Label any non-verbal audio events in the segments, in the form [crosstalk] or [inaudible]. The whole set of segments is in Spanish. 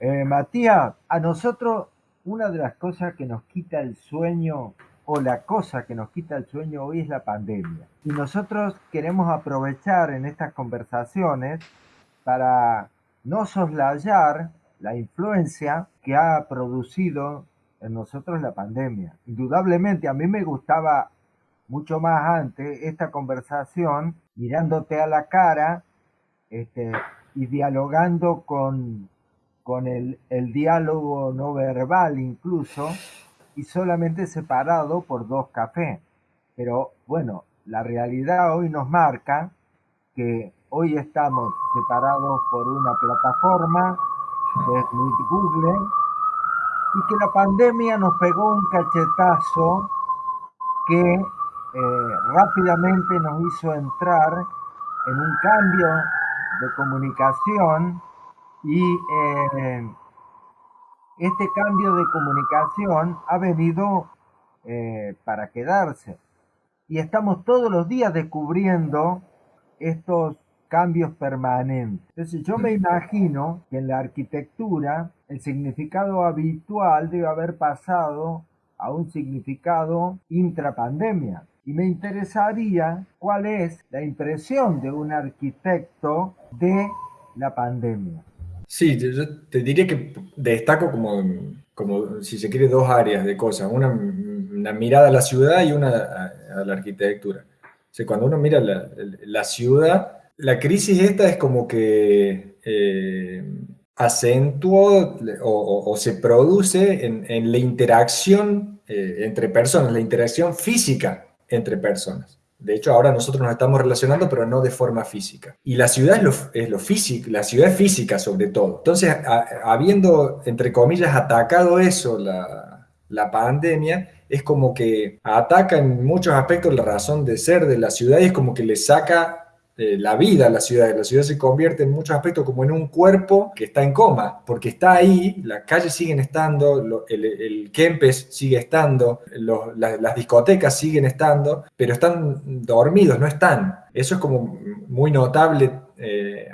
Eh, Matías, a nosotros una de las cosas que nos quita el sueño o la cosa que nos quita el sueño hoy es la pandemia. Y nosotros queremos aprovechar en estas conversaciones para no soslayar la influencia que ha producido en nosotros la pandemia. Indudablemente a mí me gustaba mucho más antes esta conversación mirándote a la cara este, y dialogando con con el, diálogo no verbal incluso, y solamente separado por dos cafés. Pero bueno, la realidad hoy nos marca que hoy estamos separados por una plataforma que es Google y que la pandemia nos pegó un cachetazo que eh, rápidamente nos hizo entrar en un cambio de comunicación y eh, este cambio de comunicación ha venido eh, para quedarse. Y estamos todos los días descubriendo estos cambios permanentes. Entonces yo me imagino que en la arquitectura el significado habitual debe haber pasado a un significado intrapandemia. Y me interesaría cuál es la impresión de un arquitecto de la pandemia. Sí, yo te diría que destaco como, como, si se quiere, dos áreas de cosas. Una, mirada a la ciudad y una a, la arquitectura. O cuando uno mira la, ciudad, la crisis esta es como que eh, acentuó o, se produce en, la interacción eh, entre personas, la interacción física entre personas. De hecho, ahora nosotros nos estamos relacionando, pero no de forma física. Y la ciudad es lo, es lo físico, la ciudad es física sobre todo. Entonces, habiendo, entre comillas, atacado eso, la, la pandemia, es como que ataca en muchos aspectos la razón de ser de la ciudad y es como que le saca eh, la vida la ciudad. La ciudad se convierte en muchos aspectos como en un cuerpo que está en coma, porque está ahí, las calles siguen estando, el, el, Kempes sigue estando, las discotecas siguen estando, pero están dormidos, no están. Eso es como muy notable eh,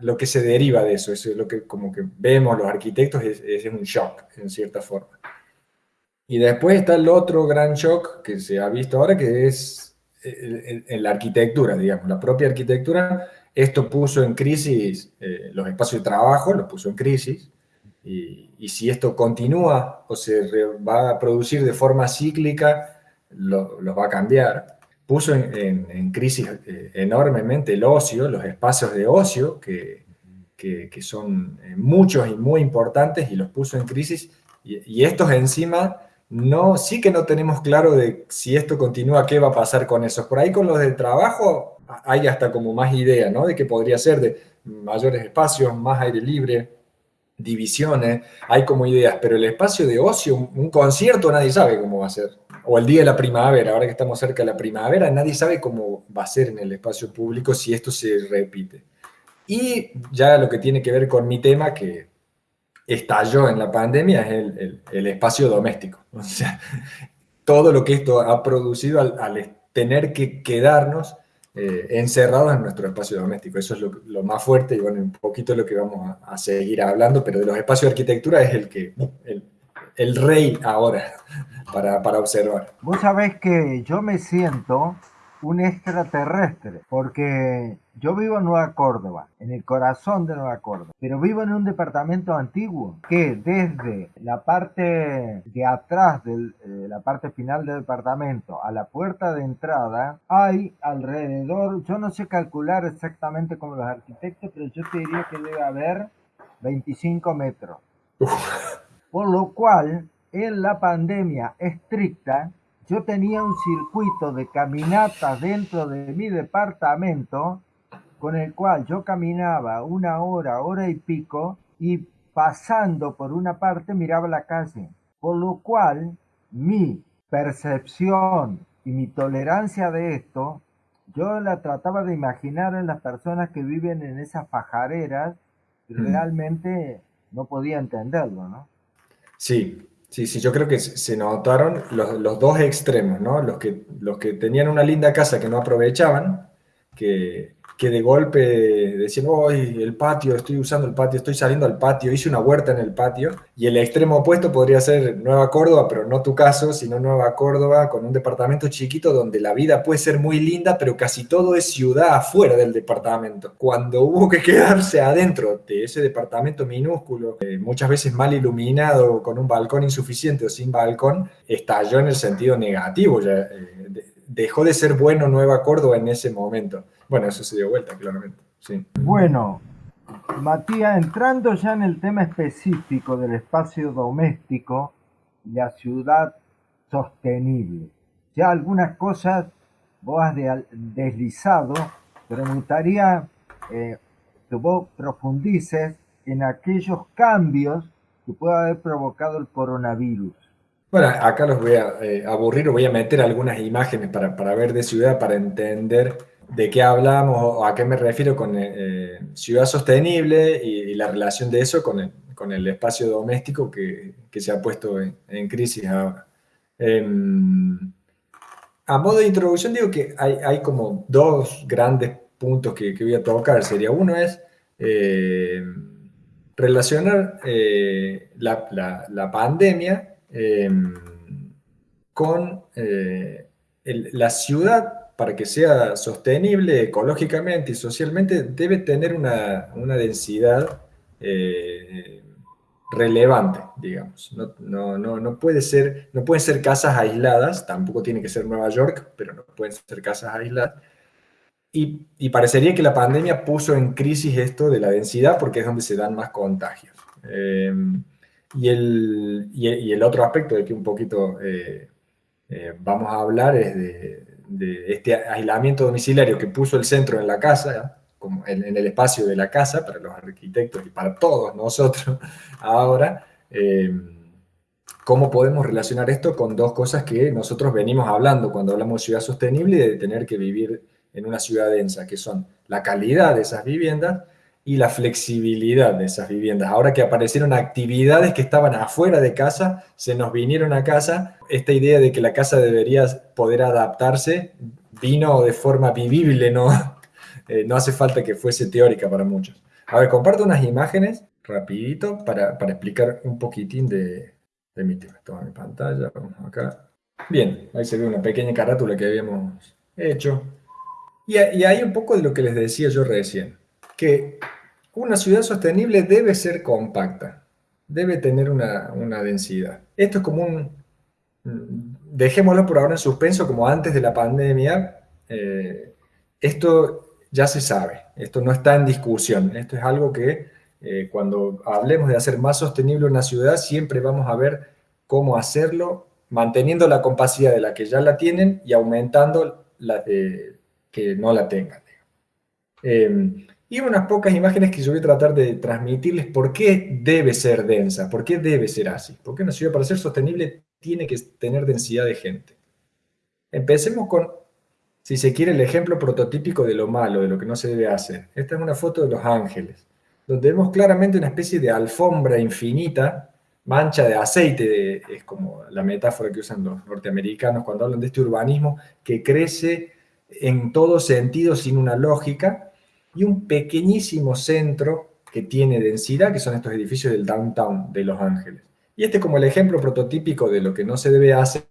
lo que se deriva de eso, es lo que como que vemos los arquitectos, es, es un shock en cierta forma. Y después está el otro gran shock que se ha visto ahora, que es en, la arquitectura, digamos, la propia arquitectura, esto puso en crisis eh, los espacios de trabajo, los puso en crisis, y, si esto continúa o se va a producir de forma cíclica, los va a cambiar. Puso en, crisis eh, enormemente el ocio, los espacios de ocio, que, que, son eh, muchos y muy importantes, y los puso en crisis, y, y estos encima no, sí que no tenemos claro de si esto continúa, qué va a pasar con eso. Por ahí con los del trabajo hay hasta como más idea, ¿no? De que podría ser de mayores espacios, más aire libre, divisiones, hay como ideas, pero el espacio de ocio, un concierto, nadie sabe cómo va a ser. O el día de la primavera, ahora que estamos cerca de la primavera, nadie sabe cómo va a ser en el espacio público si esto se repite. Y ya lo que tiene que ver con mi tema, que estalló en la pandemia es el, el, espacio doméstico. [laughs] O sea, todo lo que esto ha producido al, tener que quedarnos eh, encerrados en nuestro espacio doméstico. Eso es lo, más fuerte y bueno, un poquito lo que vamos a, seguir hablando, pero de los espacios de arquitectura es el que el, el rey ahora [laughs] para, para observar. Vos sabés que yo me siento un extraterrestre, porque yo vivo en Nueva Córdoba, en el corazón de Nueva Córdoba, pero vivo en un departamento antiguo que desde la parte de atrás de eh, la parte final del departamento a la puerta de entrada hay alrededor, yo no sé calcular exactamente como los arquitectos, pero yo te diría que debe haber 25 metros. Por lo cual, en la pandemia estricta, yo tenía un circuito de caminatas dentro de mi departamento con el cual yo caminaba una hora, hora y pico y pasando por una parte miraba la calle, por lo cual mi percepción y mi tolerancia de esto, yo la trataba de imaginar en las personas que viven en esas pajareras y realmente no podía entenderlo, ¿no? Sí, Sí, sí, yo creo que se notaron los, dos extremos, ¿no? Los que, los que tenían una linda casa que no aprovechaban, que, de golpe decían, hoy el patio, estoy usando el patio, estoy saliendo al patio, hice una huerta en el patio, y el extremo opuesto podría ser Nueva Córdoba, pero no tu caso, sino Nueva Córdoba, con un departamento chiquito donde la vida puede ser muy linda, pero casi todo es ciudad afuera del departamento. Cuando hubo que quedarse adentro de ese departamento minúsculo, eh, muchas veces mal iluminado, con un balcón insuficiente o sin balcón, estalló en el sentido negativo, eh, dejó de ser bueno Nueva Córdoba en ese momento. Bueno, eso se dio vuelta, claramente. Sí. Bueno, Matías, entrando ya en el tema específico del espacio doméstico, la ciudad sostenible. Ya algunas cosas vos has deslizado, pero me gustaría eh, que vos profundices en aquellos cambios que puede haber provocado el coronavirus. Bueno, acá los voy a eh, aburrir o voy a meter algunas imágenes para, para ver de ciudad, para entender de qué hablamos o a qué me refiero con eh, eh, ciudad sostenible y, la relación de eso con el, con el espacio doméstico que, que, se ha puesto en, crisis ahora. Em, a modo de introducción digo que hay, hay como dos grandes puntos que, que, voy a tocar. Sería uno es relacionar la, la, la, pandemia em, con la ciudad para que sea sostenible ecológicamente y socialmente, debe tener una, densidad eh, relevante, digamos. No, no, no, puede ser, no pueden ser casas aisladas, tampoco tiene que ser Nueva York, pero no pueden ser casas aisladas. Y, parecería que la pandemia puso en crisis esto de la densidad porque es donde se dan más contagios. Eh, y, el, y, el, otro aspecto de que un poquito eh, vamos a hablar es de, este aislamiento domiciliario que puso el centro en la casa, en, el espacio de la casa, para los arquitectos y para todos nosotros [laughs] ahora, eh, ¿cómo podemos relacionar esto con dos cosas que nosotros venimos hablando cuando hablamos de ciudad sostenible y de tener que vivir en una ciudad densa, que son la calidad de esas viviendas y la flexibilidad de esas viviendas. Ahora que aparecieron actividades que estaban afuera de casa, se nos vinieron a casa, esta idea de que la casa debería poder adaptarse vino de forma vivible, no, [laughs] eh, no hace falta que fuese teórica para muchos. A ver, comparto unas imágenes rapidito para, explicar un poquitín de, mi tema. Toma mi pantalla, vamos acá. Bien, ahí se ve una pequeña carátula que habíamos hecho. Y, y hay un poco de lo que les decía yo recién que una ciudad sostenible debe ser compacta, debe tener una, densidad. Esto es como un, dejémoslo por ahora en suspenso, como antes de la pandemia, eh, esto ya se sabe, esto no está en discusión, esto es algo que eh, cuando hablemos de hacer más sostenible una ciudad, siempre vamos a ver cómo hacerlo, manteniendo la capacidad de la que ya la tienen y aumentando la de que no la tengan. Eh, y unas pocas imágenes que yo voy a tratar de transmitirles por qué debe ser densa, por qué debe ser así. Porque una ciudad para ser sostenible tiene que tener densidad de gente. Empecemos con, si se quiere, el ejemplo prototípico de lo malo, de lo que no se debe hacer. Esta es una foto de Los Ángeles, donde vemos claramente una especie de alfombra infinita, mancha de aceite, es como la metáfora que usan los norteamericanos cuando hablan de este urbanismo, que crece en todo sentido sin una lógica, y un pequeñísimo centro que tiene densidad, que son estos edificios del downtown de Los Ángeles. Y este es como el ejemplo prototípico de lo que no se debe hacer,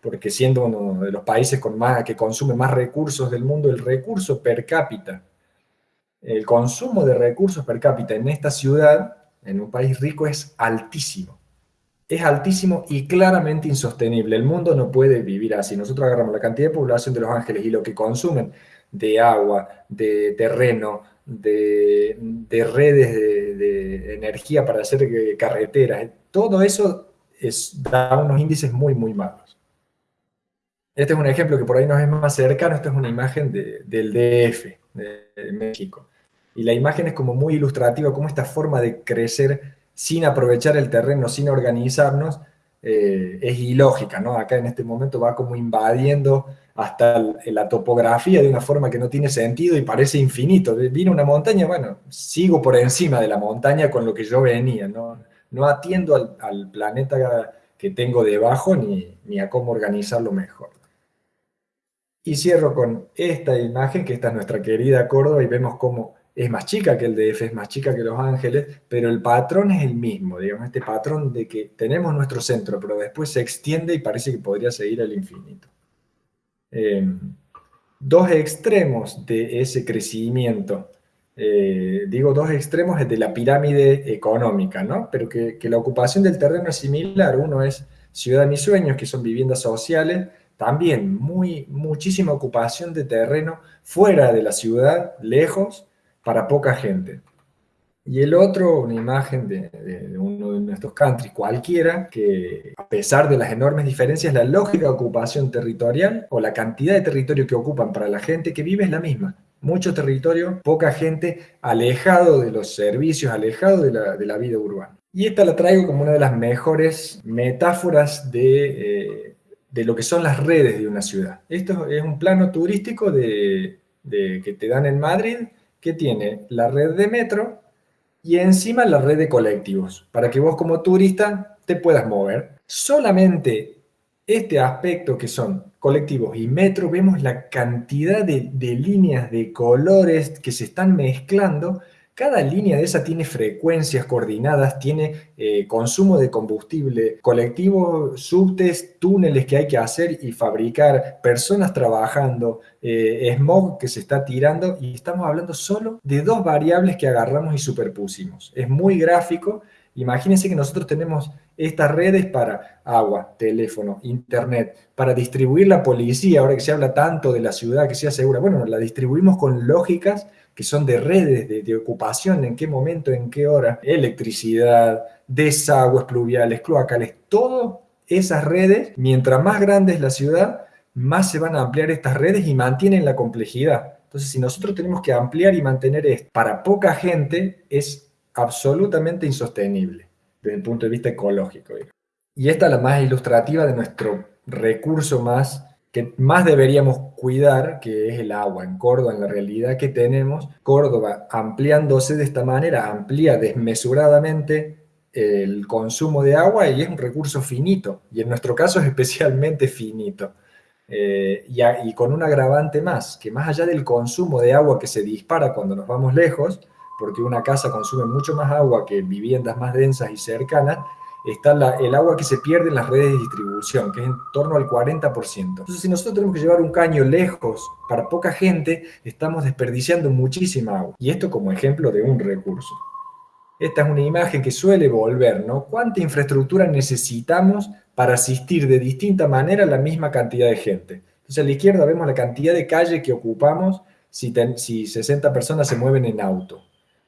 porque siendo uno de los países que consume más recursos del mundo, el recurso per cápita, el consumo de recursos per cápita en esta ciudad, en un país rico, es altísimo. Es altísimo y claramente insostenible. El mundo no puede vivir así. Nosotros agarramos la cantidad de población de Los Ángeles y lo que consumen de agua, de terreno, de, redes de, energía para hacer carreteras. Todo eso es, da unos índices muy, muy malos. Este es un ejemplo que por ahí nos es más cercano, esta es una imagen del DF, de, México. Y la imagen es como muy ilustrativa, como esta forma de crecer sin aprovechar el terreno, sin organizarnos, eh, es ilógica, ¿no? Acá en este momento va como invadiendo hasta la topografía de una forma que no tiene sentido y parece infinito. Vino una montaña, bueno, sigo por encima de la montaña con lo que yo venía, no, no atiendo al, planeta que tengo debajo ni, ni, a cómo organizarlo mejor. Y cierro con esta imagen, que esta es nuestra querida Córdoba, y vemos cómo es más chica que el DF, es más chica que Los Ángeles, pero el patrón es el mismo, digamos, este patrón de que tenemos nuestro centro, pero después se extiende y parece que podría seguir al infinito. Em, dos extremos de ese crecimiento, eh, digo dos extremos de la pirámide económica, ¿no? Pero que, que la ocupación del terreno es similar, uno es Ciudad de Mis Sueños, que son viviendas sociales, también muy, muchísima ocupación de terreno fuera de la ciudad, lejos, para poca gente. Y el otro, una imagen de, uno de nuestros countries cualquiera, que a pesar de las enormes diferencias, la lógica de ocupación territorial o la cantidad de territorio que ocupan para la gente que vive es la misma. Mucho territorio, poca gente, alejado de los servicios, alejado de la, de la vida urbana. Y esta la traigo como una de las mejores metáforas de... Eh, de lo que son las redes de una ciudad. Esto es un plano turístico de, que te dan en Madrid, que tiene la red de metro y encima la red de colectivos, para que vos como turista te puedas mover. Solamente este aspecto que son colectivos y metro, vemos la cantidad de, de líneas de colores que se están mezclando cada línea de esa tiene frecuencias coordinadas, tiene eh, consumo de combustible, colectivos, subtes, túneles que hay que hacer y fabricar, personas trabajando, eh, smog que se está tirando y estamos hablando solo de dos variables que agarramos y superpusimos. Es muy gráfico. Imagínense que nosotros tenemos estas redes para agua, teléfono, internet, para distribuir la policía, ahora que se habla tanto de la ciudad que sea segura, bueno, la distribuimos con lógicas que son de redes de, ocupación, en qué momento, en qué hora, electricidad, desagües pluviales, cloacales, todas esas redes, mientras más grande es la ciudad, más se van a ampliar estas redes y mantienen la complejidad. Entonces, si nosotros tenemos que ampliar y mantener esto para poca gente, es absolutamente insostenible desde el punto de vista ecológico. Y esta es la más ilustrativa de nuestro recurso más más deberíamos cuidar, que es el agua. En Córdoba, en la realidad que tenemos, Córdoba ampliándose de esta manera, amplía desmesuradamente el consumo de agua y es un recurso finito, y en nuestro caso es especialmente finito. Eh, y, con un agravante más, que más allá del consumo de agua que se dispara cuando nos vamos lejos, porque una casa consume mucho más agua que viviendas más densas y cercanas, está el agua que se pierde en las redes de distribución, que es en torno al 40%. Entonces, si nosotros tenemos que llevar un caño lejos para poca gente, estamos desperdiciando muchísima agua. Y esto como ejemplo de un recurso. Esta es una imagen que suele volver, ¿no? ¿Cuánta infraestructura necesitamos para asistir de distinta manera a la misma cantidad de gente? Entonces, a la izquierda vemos la cantidad de calle que ocupamos si, si 60 personas se mueven en auto.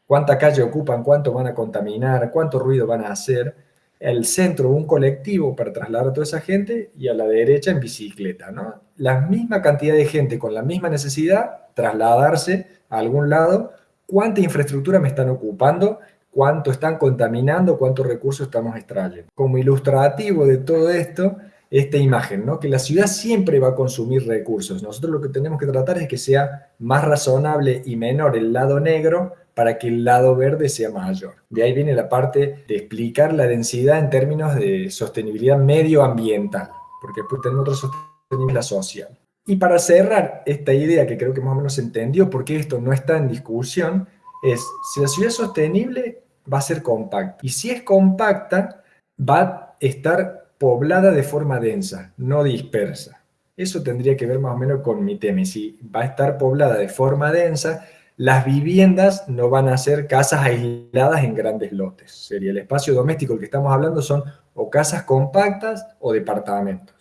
¿Cuánta calle ocupan? ¿Cuánto van a contaminar? ¿Cuánto ruido van a hacer? El centro un colectivo para trasladar a toda esa gente y a la derecha en bicicleta, ¿no? La misma cantidad de gente con la misma necesidad, trasladarse a algún lado, cuánta infraestructura me están ocupando, cuánto están contaminando, cuántos recursos estamos extrayendo. Como ilustrativo de todo esto, esta imagen, ¿no? que la ciudad siempre va a consumir recursos. Nosotros lo que tenemos que tratar es que sea más razonable y menor el lado negro para que el lado verde sea mayor. De ahí viene la parte de explicar la densidad en términos de sostenibilidad medioambiental, porque después tenemos otra sostenibilidad social. Y para cerrar esta idea que creo que más o menos se entendió, porque esto no está en discusión, es si la ciudad es sostenible, va a ser compacta. Y si es compacta, va a estar poblada de forma densa, no dispersa. Eso tendría que ver más o menos con mi tema. Y si va a estar poblada de forma densa, las viviendas no van a ser casas aisladas en grandes lotes. Sería el espacio doméstico del que estamos hablando son o casas compactas o departamentos.